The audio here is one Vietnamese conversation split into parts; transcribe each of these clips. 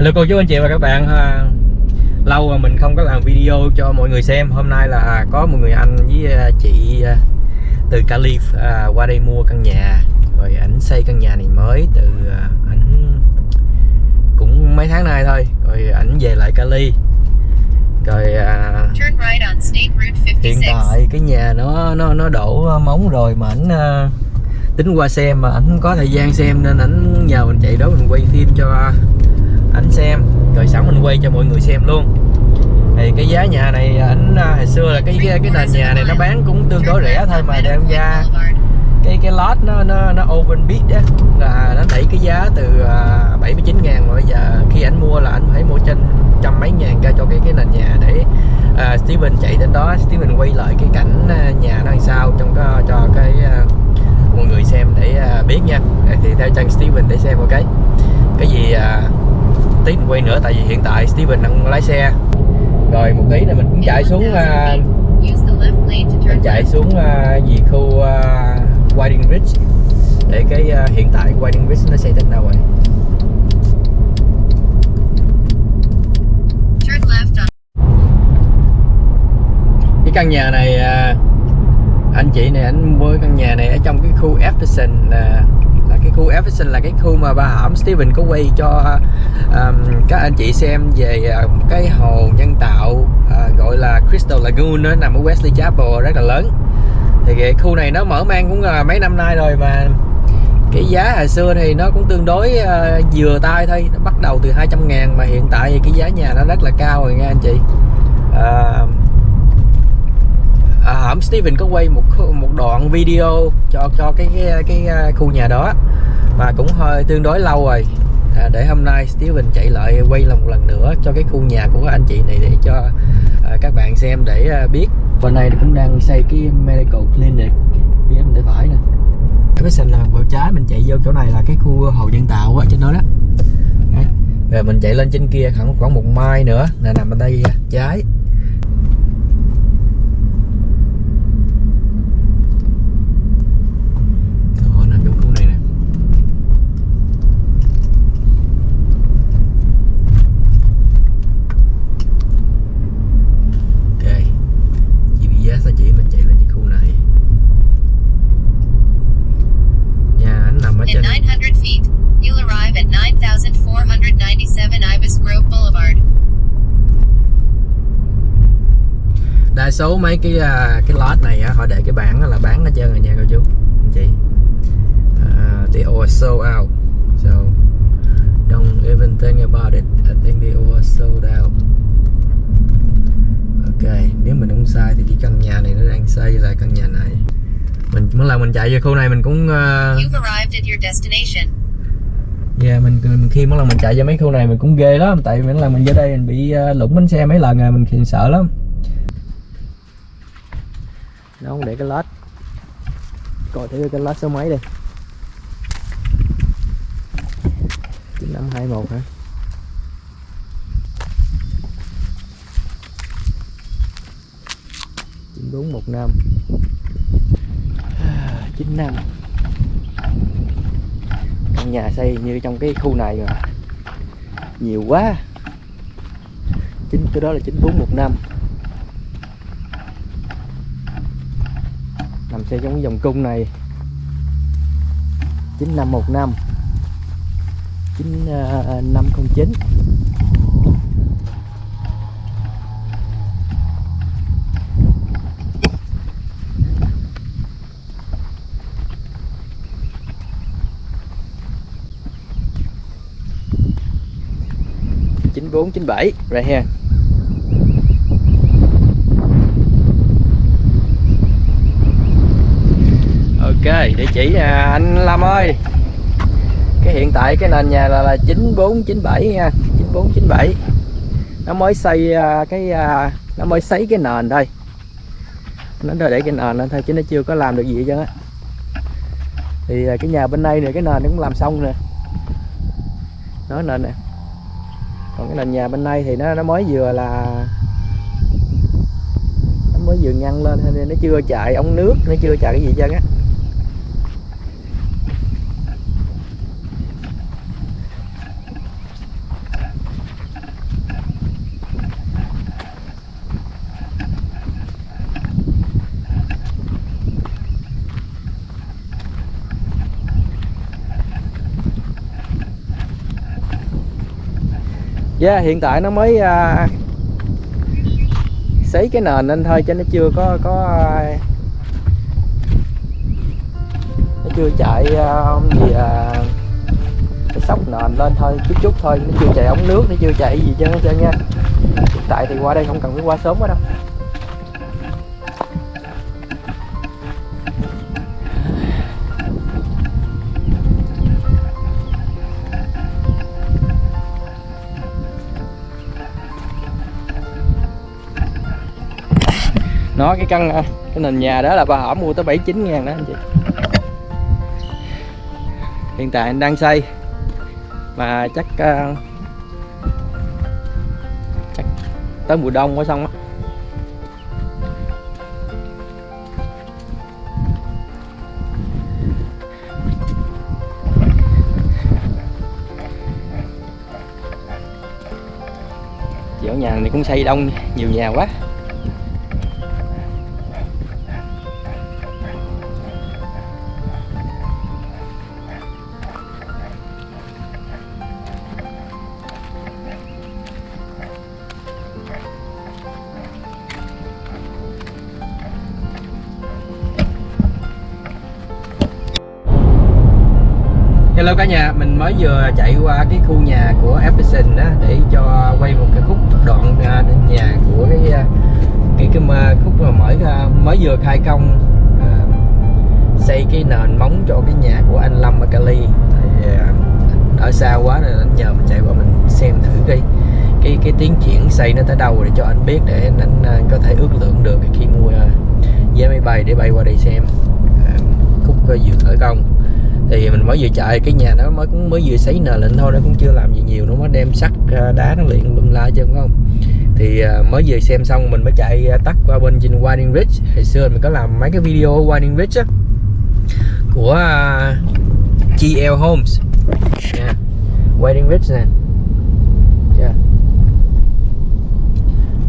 Hello cô chú anh chị và các bạn à, Lâu mà mình không có làm video cho mọi người xem. Hôm nay là có một người anh với à, chị à, từ Cali à, qua đây mua căn nhà Rồi ảnh xây căn nhà này mới từ à, ảnh cũng mấy tháng nay thôi. Rồi ảnh về lại Cali. Rồi à, hiện 56. tại cái nhà nó nó nó đổ móng rồi mà ảnh à, tính qua xem mà ảnh không có thời gian xem nên ảnh nhờ mình chạy đó mình quay phim cho ảnh xem rồi sẵn mình quay cho mọi người xem luôn. Thì cái giá nhà này à, ảnh à, hồi xưa là cái cái, cái nền nhà này nó bán cũng tương đối rẻ thôi mà đem ra cái cái lot nó nó nó open bid á. Là nó đẩy cái giá từ à, 79 ngàn mà bây giờ khi ảnh mua là anh phải mua trên trăm mấy ngàn ra cho cái cái nền nhà để uh, Steven chạy đến đó Steven quay lại cái cảnh nhà nó làm sao trong cái, cho cái uh, mọi người xem để uh, biết nha. Thì theo chân Steven để xem một cái cái gì uh, tí mình quay nữa tại vì hiện tại Steven đang lái xe. Rồi một tí là mình cũng chạy xuống à, mình chạy xuống à, gì khu à, Whiting Ridge để cái à, hiện tại Whiting Ridge nó xây đến đâu rồi? Cái căn nhà này à, anh chị này anh mua căn nhà này ở trong cái khu là, là cái khu Everson là cái khu mà bà hõm Steven có quay cho um, các anh chị xem về uh, cái hồ nhân tạo uh, gọi là Crystal Lagoon nó nằm ở Wesley Chapel rất là lớn. Thì cái khu này nó mở mang cũng uh, mấy năm nay rồi mà cái giá hồi xưa thì nó cũng tương đối uh, vừa tay thôi nó bắt đầu từ 200 ngàn mà hiện tại thì cái giá nhà nó rất là cao rồi nha anh chị. Uh, à, hổm Steven có quay một một đoạn video cho cho cái cái, cái à, khu nhà đó. Mà cũng hơi tương đối lâu rồi. À, để hôm nay Steven chạy lại quay lại một lần nữa cho cái khu nhà của anh chị này để cho à, các bạn xem để à, biết. Bên này cũng đang xây cái medical clinic phía bên tay phải nè. Cái xanh là vào trái mình chạy vô chỗ này là cái khu hồ nhân tạo ở trên đó đó. Đấy. rồi mình chạy lên trên kia khoảng khoảng một mai nữa là nằm ở đây à, trái Ồ, nằm trong khu này nè Ok GPS nó chỉ mình chạy lên cái khu này Nhà anh nằm ở In trên 900 feet, you'll arrive at 9497 Ibis Grove Boulevard. đa số mấy cái à, cái lot này họ để cái bảng là bán hết trơn rồi nha cô chú anh chị. À, they all sold out. So don't even think about it. I think they all sold out. Ok nếu mình không sai thì cái căn nhà này nó đang xây là căn nhà này. Mình mỗi lần mình chạy về khu này mình cũng uh, destination. Yeah, mình, mình khi mỗi lần mình chạy vô mấy khu này mình cũng ghê lắm tại mỗi lần mình vô đây mình bị uh, lũng bánh xe mấy lần rồi mình sợ lắm nó không để cái lát, coi thử cái lát số mấy đây 9521 hả? chín bốn một năm. chín năm. Căn nhà xây như trong cái khu này rồi nhiều quá. Chính cái đó là chín bốn một năm. Xe trong cái vòng cung này. 9515 9509 9497 right here. Ok, địa chỉ à, anh Lâm ơi. Cái hiện tại cái nền nhà là, là 9497 nha 9497 Nó mới xây à, cái à, Nó mới sấy cái nền thôi Nó để cái nền lên thôi chứ nó chưa có làm được gì hết trơn á. Thì à, cái nhà bên đây này cái nền nó cũng làm xong nè. Nó nền nè. Còn cái nền nhà bên đây thì nó nó mới vừa là nó mới vừa ngăn lên nên nó chưa chạy ống nước nó chưa chạy cái gì hết trơn á. Yeah, hiện tại nó mới à, xấy cái nền lên thôi cho nó chưa có có à, nó chưa chạy à, gì à, cái sóc nền lên thôi chút chút thôi nó chưa chạy ống nước nó chưa chạy gì cho nó trơn nha hiện tại thì qua đây không cần phải qua sớm quá đâu. Nó cái căn à, cái nền nhà đó là bà hỏm mua tới 79 ngàn đó anh chị. Hiện tại anh đang xây. Mà chắc uh, chắc tới mùa đông mới xong á. Kiểu nhà này cũng xây đông nhiều nhà quá. Vừa chạy qua cái khu nhà của Epson đó để cho quay một cái khúc đoạn à, nhà của cái à, cái cái mà khúc mà mới mới vừa khai công à, xây cái nền móng cho cái nhà của anh Lâm ở Cali. Thì, à, ở xa quá nên anh nhờ mình chạy qua mình xem thử cái cái cái tiến triển xây nó tới đâu để cho anh biết để anh, anh có thể ước lượng được khi mua à, vé máy bay để bay qua đây xem à, khúc vừa khởi công thì mình mới vừa chạy cái nhà nó mới cũng mới vừa sấy nền lên thôi nó cũng chưa làm gì nhiều nó mới đem sắt à, đá nó luyện lum la chứ không? Thì à, mới vừa xem xong mình mới chạy à, tắt qua bên trên Winding Ridge. Hồi xưa mình có làm mấy cái video Winding Ridge á của à, GL Homes nha Winding Ridge nè. Yeah.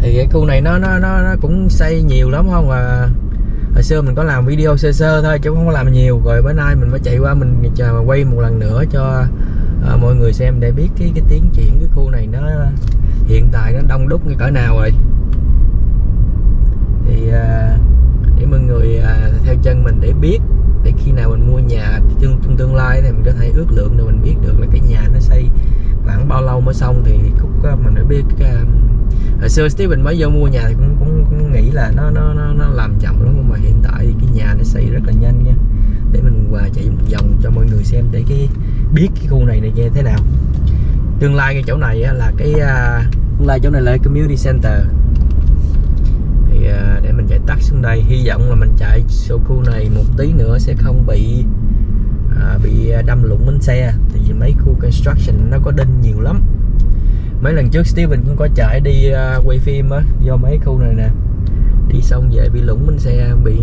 thì cái khu này nó nó nó, nó cũng xây nhiều lắm không à? Hồi xưa mình có làm video sơ sơ thôi chứ không có làm nhiều. Rồi bữa nay mình mới chạy qua mình chờ mà quay một lần nữa cho à, mọi người xem để biết cái cái tiến triển cái khu này nó hiện tại nó đông đúc như cỡ nào rồi. Thì à, để mọi người à, theo chân mình để biết để khi nào mình mua nhà trong tương lai thì mình có thể ước lượng được mình biết được là cái nhà nó xây khoảng bao lâu mới xong thì khúc mình đã biết uh, hồi xưa Steven mới vô mua nhà thì cũng, cũng, cũng nghĩ là nó nó nó, nó làm chậm lắm nhưng mà hiện tại cái nhà nó xây rất là nhanh nha. Để mình qua chạy một vòng cho mọi người xem để cái biết cái khu này này như thế nào. Tương lai cái chỗ này á, là cái uh, tương lai chỗ này là community center. Thì uh, để mình chạy tắt xuống đây hy vọng là mình chạy số khu này một tí nữa sẽ không bị à, bị đâm lụng bánh xe. Tại vì mấy khu construction nó có đinh nhiều lắm. Mấy lần trước Steven cũng có chạy đi uh, quay phim á do mấy khu này nè. Đi xong về bị lủng bánh xe bị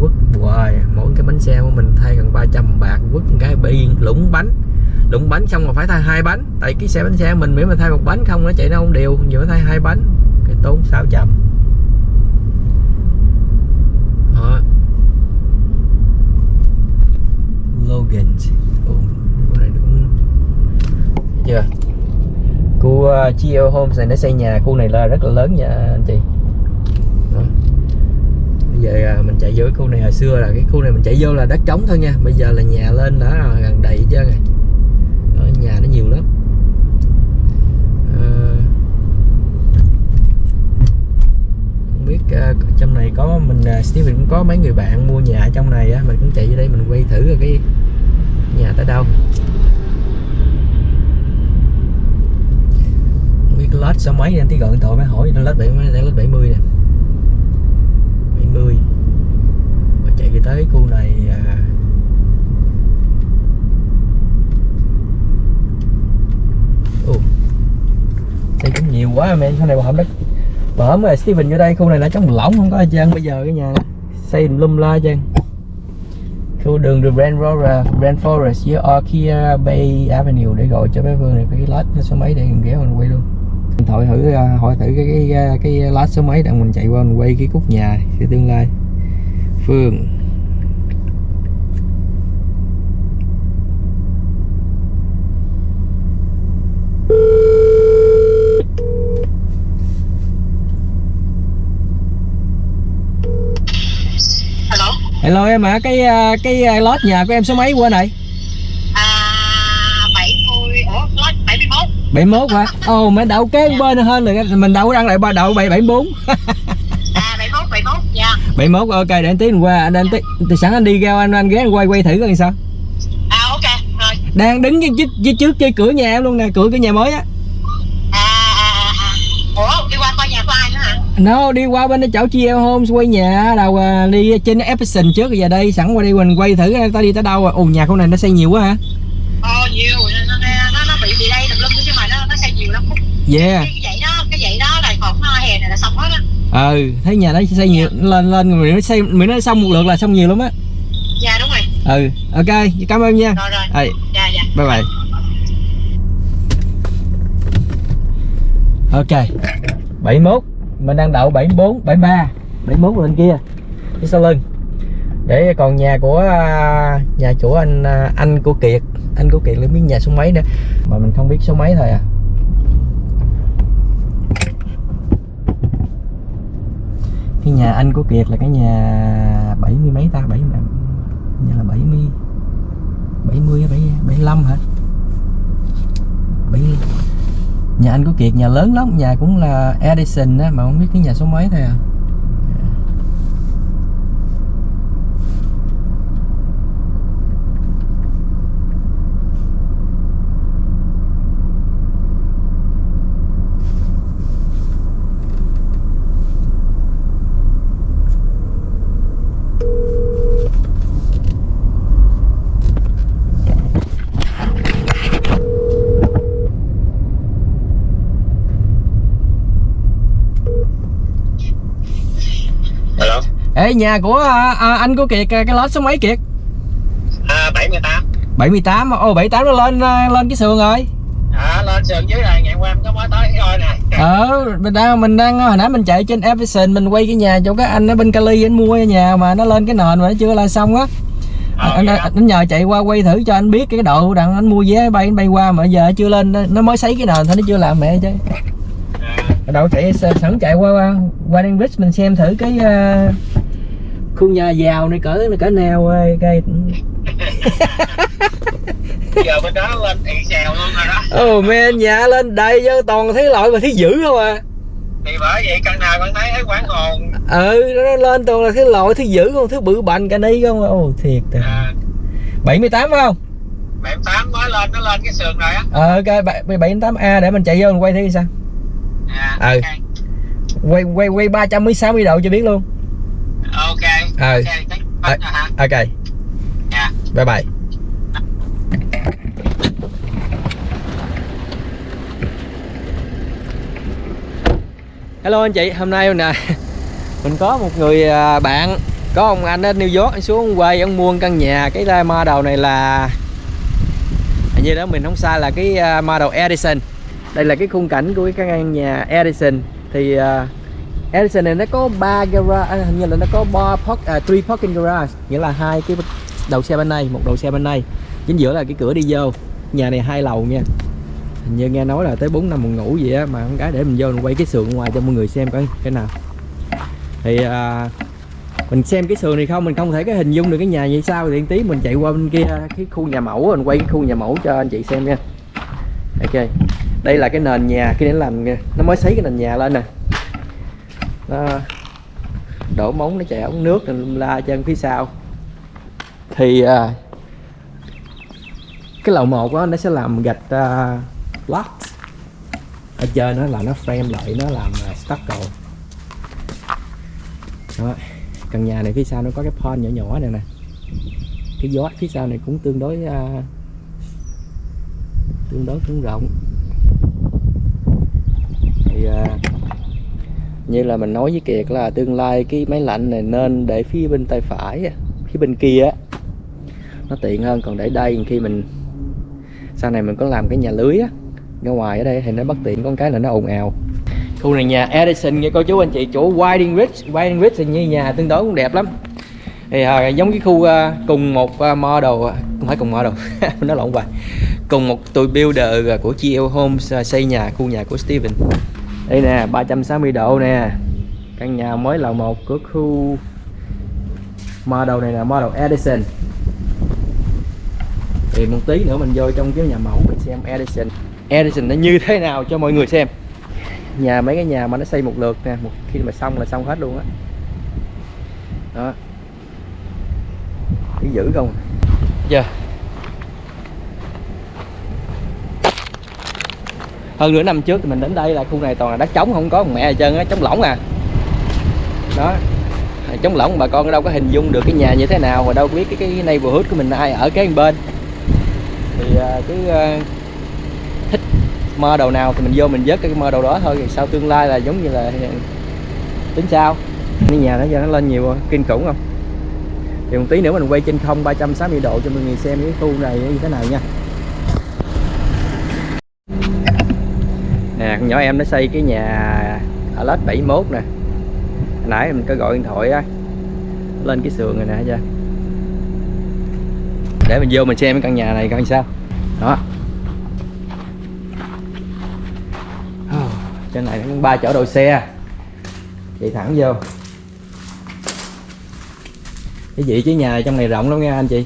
quất hoài. Mỗi cái bánh xe của mình thay gần 300 bạc quất cái bị lủng bánh. Lủng bánh xong mà phải thay hai bánh. Tại cái xe bánh xe mình miễn mà thay một bánh không nó chạy nó không đều giờ thay hai bánh. Cái tốn 600 trăm. Logan. Ủa, này đúng. Chưa? Khu à, uh, GL Homes này nó xây nhà khu này là rất là lớn nha anh chị. Đó. bây giờ uh, mình chạy vô cái khu này. Hồi xưa là cái khu này mình chạy vô là đất trống thôi nha. Bây giờ là nhà lên đã à, gần đầy hết trơn rồi. Đó, nhà nó nhiều lắm. Uh, không biết uh, trong này có mình uh, Steven cũng có mấy người bạn mua nhà ở trong này á. Mình cũng chạy vô đây mình quay thử rồi cái nhà tới đâu? Không biết lết số mấy anh? Tí gọi điện thoại mới hỏi đang lết bảy, đang lết 70 nè. 70 và chạy về tới khu này à... Ồ. cũng nhiều quá mẹ, sau này bà hổm đất bà hổm rồi Steven vô đây, khu này nó trống lỏng không có ai chơi bây giờ cái nhà xây lum la chơi khu đường The Grand Rover, Grand Forest với Orchia Bay Avenue để gọi cho bé Phương này cái lát số mấy để mình ghé mình quay luôn. Mình thử à, hỏi thử cái cái cái lát số mấy đang mình chạy qua mình quay cái cúc nhà thì tương lai. Phương. Hello em cái à, cái à, lót nhà của em số mấy quên này À 70 Ủa lót 71 71 hả? Ồ mẹ đậu kế bên hơn rồi mình đậu đăng lại ba đậu 774 À 71 71 Dạ. 71 ok để anh tí mình qua. Anh anh tí thì sẵn anh đi ra anh anh ghé anh quay quay thử coi sao. À ok Rồi. Đang đứng cái trước, trước, trước cái cửa nhà em luôn nè cửa cái nhà mới á À à à à Ủa đi qua coi nhà của nó đi qua bên chỗ chia Homes quay nhà đầu à, đi trên Epson trước rồi giờ đây sẵn qua đây mình quay thử ta đi tới đâu rồi ồ nhà con này nó xây nhiều quá hả? Ồ nhiều Nó, nó, nó, bị bị đây tùm lum chứ mà nó, nó xây nhiều lắm. Yeah. Cái, cái vậy đó Cái vậy đó là còn nó hè này là xong hết á. Ừ thấy nhà nó xây nhiều lên lên rồi nó xây mình nó xong một lượt là xong nhiều lắm á. Dạ đúng rồi. Ừ ok cảm ơn nha. Rồi rồi. Dạ dạ. Bye bye. Ok. 71 mình đang đậu 74 73 71 lên kia. Phía sau lưng. Để còn nhà của à, nhà chủ anh à, anh của Kiệt. Anh của Kiệt là biết nhà số mấy nữa mà mình không biết số mấy thôi à. Cái nhà anh của Kiệt là cái nhà bảy mươi mấy ta? Bảy nhà là 70 70 hay 70 75 hả 70 nhà anh của Kiệt, nhà lớn lắm, nhà cũng là Edison á, mà không biết cái nhà số mấy thôi à. Ê nhà của à, à, anh của Kiệt à, cái lót số mấy Kiệt? À 78. 78 ô 78 nó lên à, lên cái sườn rồi. À lên sườn dưới này ngày qua em có mới tới coi nè. ờ mình đang mình đang hồi nãy mình chạy trên Everson mình quay cái nhà chỗ cái anh ở bên Cali anh mua cái nhà mà nó lên cái nền mà nó chưa là xong á. Ờ, anh, anh, anh nhờ chạy qua quay thử cho anh biết cái độ đặng anh mua vé bay anh bay qua mà giờ chưa lên nó mới sấy cái nền thôi nó chưa làm mẹ chứ. Đâu chạy sẵn chạy qua qua Ridge mình xem thử cái uh, khu nhà giàu này cỡ cỡ nào ơi cây giờ bên đó lên ị xèo luôn rồi đó. ồ men nhà lên đây chứ toàn thấy loại mà thấy dữ không à Thì bởi vậy căn nào con thấy thấy quán hồn. ừ nó lên toàn là thấy loại thấy dữ không thấy bự bành cả đi không ồ thiệt à. À 78 phải không 78 mới lên nó lên cái sườn rồi á. ờ ok bảy- 78 a để mình chạy vô mình quay thử sao À, Ừ. ok. quay quay quay 360 độ cho biết luôn Ok. Ừ. Ok, chắc hết rồi hả? ok Dạ. bye bye hello anh chị hôm nay nè mình có một người à, bạn có ông anh ở New York anh xuống quay ông mua căn nhà cái la ma đầu này là hình như đó mình không sai là cái à, ma đầu Edison đây là cái khung cảnh của cái căn nhà Edison thì à, Edison này nó có ba garage à, hình như là nó có ba park, à, 3 parking garage nghĩa là hai cái đầu xe bên này một đầu xe bên này. Chính giữa là cái cửa đi vô nhà này hai lầu nha. Hình như nghe nói là tới 4 năm một ngủ vậy á mà con gái để mình vô mình quay cái sườn ngoài cho mọi người xem coi cái nào. Thì à, mình xem cái sườn này không mình không thể cái hình dung được cái nhà như sao. Thì tí mình chạy qua bên kia cái khu nhà mẫu mình quay cái khu nhà mẫu cho anh chị xem nha. Ok đây là cái nền nhà cái để làm nó mới xấy cái nền nhà lên nè nó đổ móng nó chạy ống nước rồi lum la chân phía sau. Thì à, cái lầu một đó nó sẽ làm gạch à, uh, lót ở chơi nó là nó frame lại nó làm uh, stucco. Đó. Căn nhà này phía sau nó có cái pond nhỏ nhỏ này nè. Cái gió phía sau này cũng tương đối uh, tương đối cũng rộng. Thì uh, như là mình nói với Kiệt là tương lai cái máy lạnh này nên để phía bên tay phải phía bên kia á nó tiện hơn. Còn để đây khi mình sau này mình có làm cái nhà lưới á ra ngoài ở đây thì nó bất tiện con cái là nó ồn ào. Khu này nhà Edison nghe cô chú anh chị chỗ Winding Ridge Winding Ridge thì như nhà tương đối cũng đẹp lắm. Thì à, giống cái khu uh, cùng một uh, model à, không phải cùng model nó lộn hoài. Cùng một tụi builder của GL Homes uh, xây nhà khu nhà của Steven đây nè 360 độ nè. Căn nhà mới lầu một của khu. Model này là model Edison. Thì một tí nữa mình vô trong cái nhà mẫu mình xem Edison. Edison nó như thế nào cho mọi người xem. Nhà, mấy cái nhà mà nó xây một lượt nè, một khi mà xong là xong hết luôn á. Đó. đó giữ không? Giờ hơn nửa năm trước thì mình đến đây là khu này toàn là đất trống, không có mẹ gì trơn á, trống lỏng à. Đó trống lỏng, bà con đâu có hình dung được cái nhà như thế nào mà đâu biết cái cái neighborhood của mình ai ở kế bên. Thì à, cứ à, thích thích đầu nào thì mình vô mình vớt cái mơ đầu đó thôi thì sau tương lai là giống như là à, tính sao? Cái nhà nó giờ nó lên nhiều kinh khủng không? Thì một tí nữa mình quay trên không 360 độ cho mọi người xem cái khu này như thế nào nha. Nhỏ em nó xây cái nhà ở lết 71 nè. Hồi nãy mình có gọi điện thoại á, lên cái sườn rồi nè chưa để mình vô mình xem cái căn nhà này coi sao. Đó. Ờ, trên này cũng ba chỗ đậu xe. Chạy thẳng vô. Cái vị trí nhà trong này rộng lắm nha anh chị.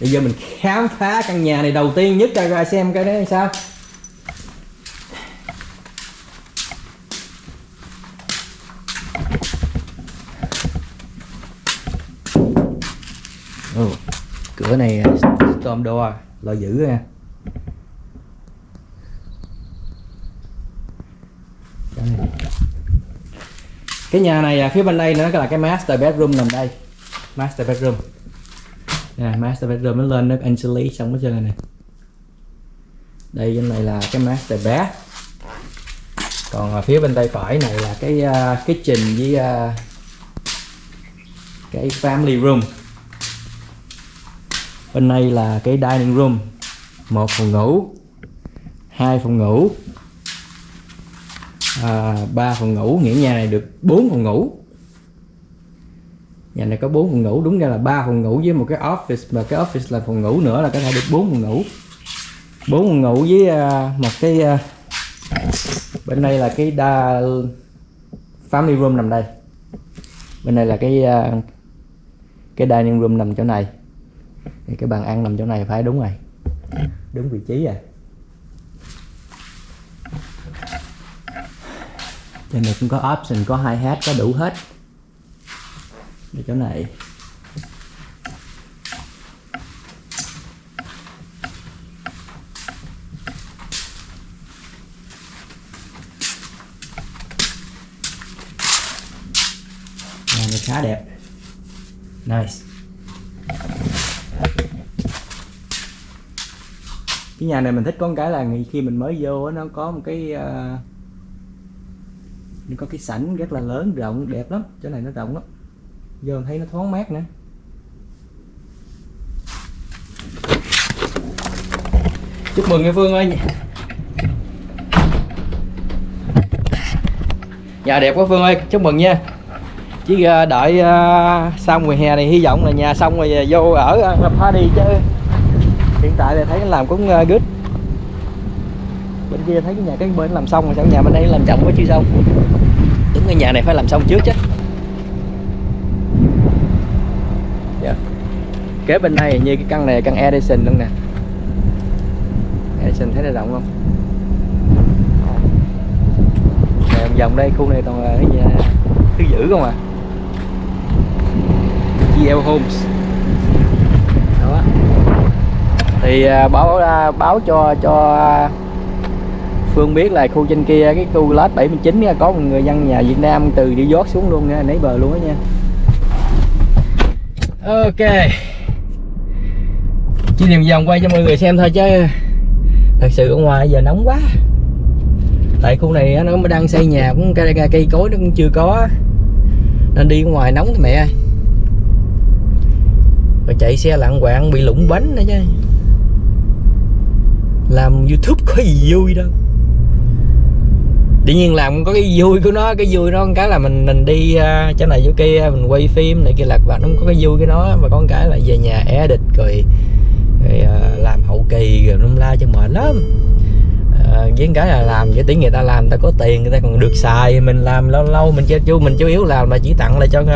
Bây giờ mình khám phá căn nhà này đầu tiên nhất ra ra xem cái đấy sao. Ừ. cửa này à, storm door, lo giữ nha cái nhà này à, phía bên đây nó là cái master bedroom nằm đây. Master bedroom nè master bedroom nó lên nó insulate xong hết trơn này nè. Đây bên này là cái master bed. còn ở phía bên tay phải này là cái uh, kitchen với uh, cái family room. Bên này là cái dining room. Một phòng ngủ hai phòng ngủ à, ba phòng ngủ. Nghĩa nhà này được bốn phòng ngủ nhà này có bốn phòng ngủ đúng ra là ba phòng ngủ với một cái office và cái office là phòng ngủ nữa là có thể được bốn phòng ngủ. Bốn phòng ngủ với uh, một cái uh, bên đây là cái đa family room nằm đây. Bên đây là cái uh, cái dining room nằm chỗ này. Thì cái bàn ăn nằm chỗ này phải đúng rồi. Đúng vị trí rồi. Trên này cũng có option có hai hát có đủ hết. Để chỗ này. Nhà này khá đẹp. Nice. Cái nhà này mình thích có một cái là khi mình mới vô nó có một cái uh, nó có cái sảnh rất là lớn rộng đẹp lắm. Chỗ này nó rộng lắm giờ thấy nó thoáng mát nữa. Chúc mừng nghe Phương ơi. Nhà đẹp quá Phương ơi chúc mừng nha. Chỉ ờ, đợi ờ, xong mùa hè này hy vọng là nhà xong rồi ờ, vô ở uh, party chứ. Hiện tại thì thấy nó làm cũng good. Bên kia thấy cái nhà cái bên làm xong rồi sao nhà bên đây làm chậm quá chưa xong đúng cái nhà này phải làm xong trước chứ. Yeah. kế bên này như cái căn này căn Edison luôn nè? Edison thấy nó rộng không? Này vòng đây, khu này toàn là cái nhà thứ dữ không à? GL Homes đó. Thì à, báo à, báo cho cho Phương biết là khu trên kia, cái khu lot 79 có một người dân nhà Việt Nam từ đi dót xuống luôn nha nấy bờ luôn đó nha. Ok. Chỉ điểm vòng quay cho mọi người xem thôi chứ thật sự ở ngoài giờ nóng quá. Tại khu này nó mới đang xây nhà cũng cây, cây, cây cối nó cũng chưa có nên đi ngoài nóng thì mẹ rồi chạy xe lạng quạng bị lủng bánh nữa chứ. Làm youtube có gì vui đâu tự nhiên làm có cái vui của nó cái vui nó cái là mình mình đi uh, chỗ này chỗ kia mình quay phim này kia lạc và nó có cái vui cái nó mà con cái là về nhà edit rồi, rồi uh, làm hậu kỳ rồi nó la cho mệt lắm. À, với cái là làm với tiếng người ta làm người ta có tiền người ta còn được xài mình làm lâu lâu mình chưa chú mình chủ yếu làm là chỉ tặng lại cho uh,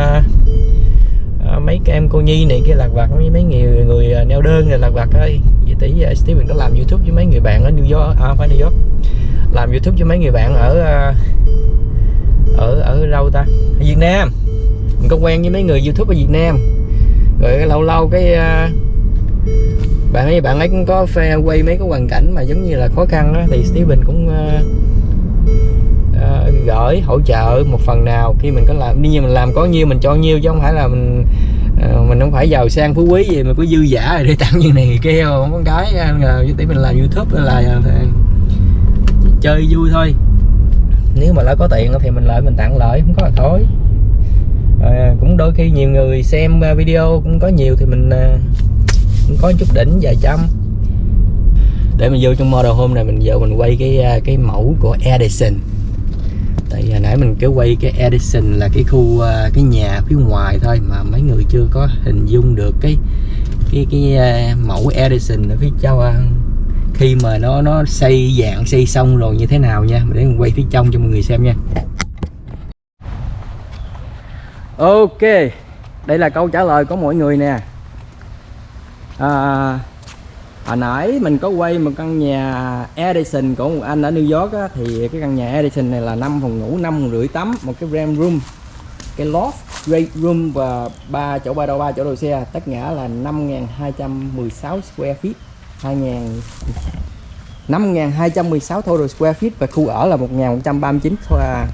mấy cái em cô nhi này kia lạc vặt với mấy người người neo đơn này lạc vặt thôi vậy tí uh, Steven có làm youtube với mấy người bạn ở New York à phải New York làm youtube cho mấy người bạn ở ờ, ở ở đâu ta? Ở Việt Nam. Mình có quen với mấy người youtube ở Việt Nam. Rồi lâu lâu cái ờ, bạn ấy bạn ấy cũng có phê quay mấy cái hoàn cảnh mà giống như là khó khăn đó, thì Steven cũng ờ, gửi hỗ trợ một phần nào. Khi mình có làm như mình làm có nhiêu mình cho nhiêu chứ không phải là mình mình không phải giàu sang phú quý gì mà có dư giả rồi để tặng như này kia không có cái là tí mình làm youtube là chơi vui thôi. Nếu mà lỡ có tiền thì mình lợi mình tặng lợi không có là thôi à, ờ, cũng đôi khi nhiều người xem ờ, video cũng có nhiều thì mình à, cũng có chút đỉnh vài trăm. Để mình vô trong model hôm này mình vô mình quay cái cái mẫu của Edison. Tại giờ nãy mình cứ quay cái Edison là cái khu cái nhà phía ngoài thôi mà mấy người chưa có hình dung được cái cái cái mẫu Edison ở phía trong khi mà nó nó xây dạng xây xong rồi như thế nào nha. Để mình quay phía trong cho mọi người xem nha. Ok đây là câu trả lời của mọi người nè. À, hồi nãy mình có quay một căn nhà Edison của một anh ở New York á, thì cái căn nhà Edison này là 5 phòng ngủ 5 phòng rưỡi tắm một cái RAM room cái loft great room và ba chỗ ba đầu ba chỗ đầu xe. Tất cả là 5.216 square feet. 2.000 5.216 total square feet và khu ở là 1.139 uh, à,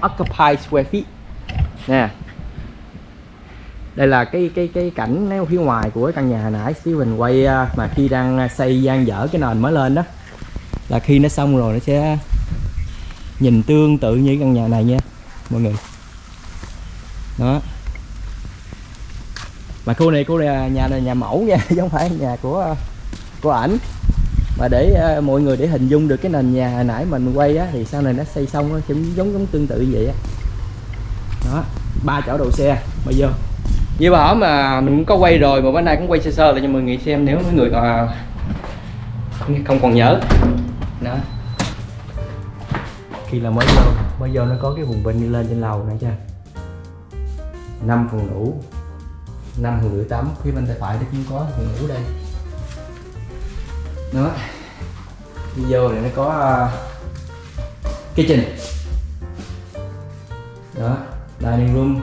occupied square feet. Nè đây là cái cái cái cảnh nếu phía ngoài của cái căn nhà hồi nãy Steven quay à, mà khi đang xây gian dở cái nền mới lên đó là khi nó xong rồi nó sẽ nhìn tương tự như căn nhà này nha mọi người. Đó. Mà khu này khu này nhà này nhà mẫu nha chứ không phải nhà của à, của ảnh. Và để uh, mọi người để hình dung được cái nền nhà hồi nãy mình quay á thì sau này nó xây xong nó cũng giống giống tương tự như vậy á. Đó ba chỗ đầu xe bây giờ như bảo mà mình cũng có quay rồi mà bữa nay cũng quay sơ sơ lại cho mọi người xem nếu mấy người còn không còn nhớ. Đó. Khi là mới vô mới vô nó có cái vùng bên đi lên trên lầu này chưa năm phòng ngủ năm phòng ngủ tắm phía bên tay phải nó cũng có phòng ngủ đây đó. Video này nó có uh, kitchen. Đó dining room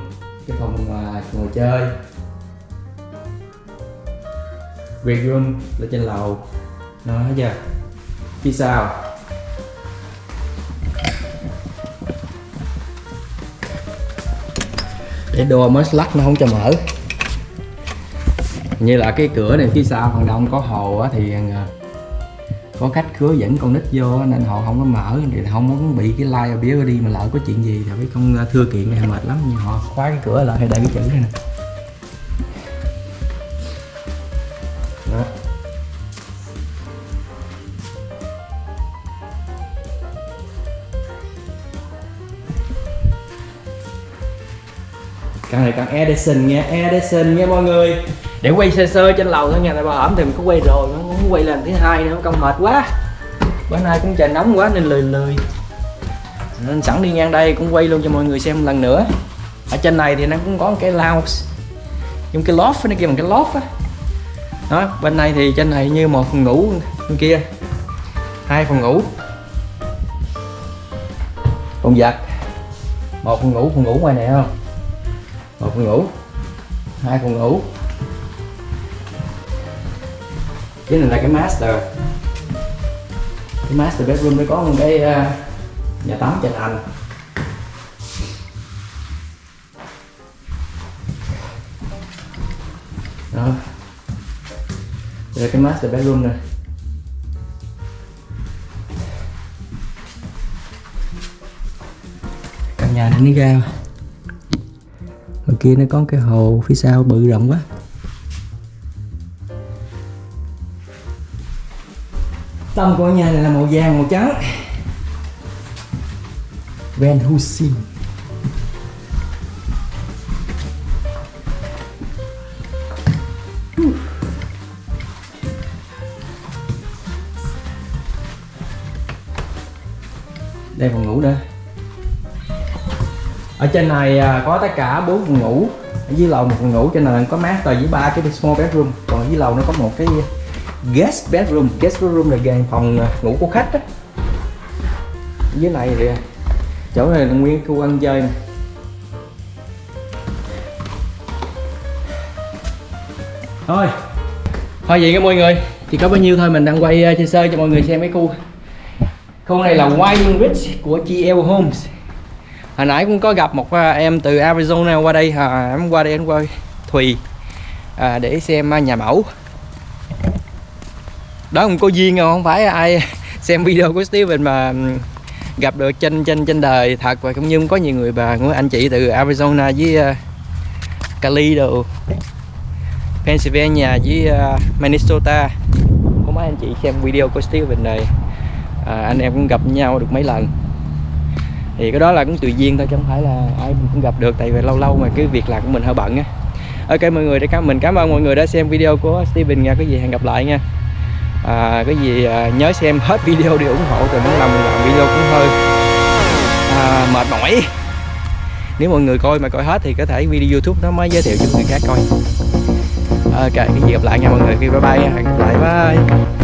cái phòng uh, ngồi chơi. Bedroom là trên lầu. Đó thấy chưa? Phía sau để đồ mới lắc nó không cho mở. Như là cái cửa này phía sau phần đông có hồ á, thì à, có cách cửa dẫn con nít vô nên họ không có mở. Thì không muốn bị cái like bía đi mà lỡ có chuyện gì thì phải con ờ, thưa kiện này mệt lắm. Nhưng họ khóa cái cửa lại hay đây cái chữ này nè. Đó. căn này căn Edison nha Edison nha mọi người để quay sơ sơ trên lầu thôi nha tại bà ẩm thì mình có quay rồi nó muốn quay lần thứ hai nữa công mệt quá. Bữa nay cũng trời nóng quá nên lười lười. Nên sẵn đi ngang đây cũng quay luôn cho mọi người xem lần nữa. Ở trên này thì nó cũng có một cái lounge dùng cái loft nó kia bằng cái loft á. Đó, bên này thì trên này như một phòng ngủ bên kia. Hai phòng ngủ. Phòng giặt. Một phòng ngủ phòng ngủ ngoài này không? Một phòng ngủ. Hai phòng ngủ cái này là cái master. Cái master bedroom nó có một cái uh, nhà tắm trên anh. Đó. Đây là cái master bedroom này căn nhà này nó ra. Ở kia nó có cái hồ phía sau bự rộng quá. Tông của nhà này là màu vàng màu trắng. Van Helsing đây phòng ngủ nữa ở trên này à, có tất cả bốn phòng ngủ. Ở dưới lầu một phòng ngủ trên này có master với ba cái small bedroom. Còn dưới lầu nó có một cái guest bedroom. Guest bedroom là gần phòng à, ngủ của khách á. Dưới này thì à, chỗ này là nguyên khu ăn chơi nè. Thôi thôi vậy các mọi người. Chỉ có bao nhiêu thôi mình đang quay à, uh, sơ sơ cho mọi người xem cái khu. Khu này là Winding Ridge của GL Homes hồi nãy cũng có gặp một uh, em từ Arizona qua đây. À, em qua đây em qua Thùy à, để xem uh, nhà mẫu đó không có duyên đâu không phải ai xem video của Steven mà gặp được trên trên trên đời thật. Và cũng như có nhiều người bà của anh chị từ Arizona với ờ, uh, Cali đồ Pennsylvania với uh, Minnesota. Có mấy anh chị xem video của Steven này à, anh em cũng gặp nhau được mấy lần. Thì cái đó là cũng tùy duyên thôi chứ không phải là ai mình cũng gặp được tại vì lâu lâu mà cái việc làm của mình hơi bận á. Ok mọi người để cảm mình cảm ơn mọi người đã xem video của Steven nha. Có gì hẹn gặp lại nha à, cái gì à, nhớ xem hết video để ủng hộ thì muốn làm mình làm video cũng hơi à, mệt mỏi. Nếu mọi người coi mà coi hết thì có thể video youtube nó mới giới thiệu cho người khác coi. Ok cái gì gặp lại nha mọi người. Bye bye hẹn gặp lại bye.